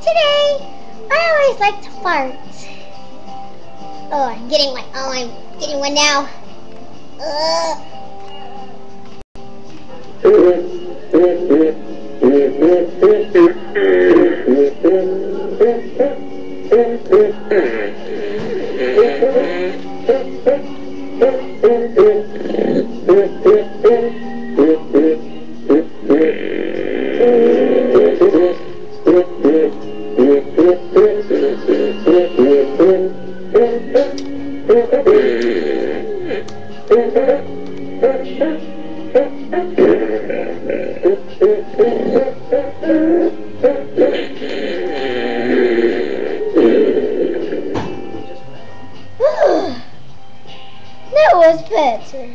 Today, I always like to fart. Oh, I'm getting one. Oh, I'm getting one now. Ugh. that was better.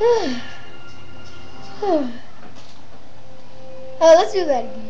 oh, let's do that again.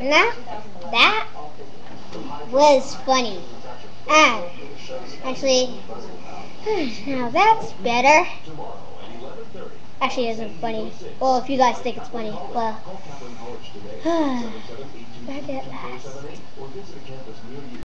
now, that was funny. Ah, actually, now that's better. Actually, isn't funny. Well, if you guys think it's funny, well, back at last.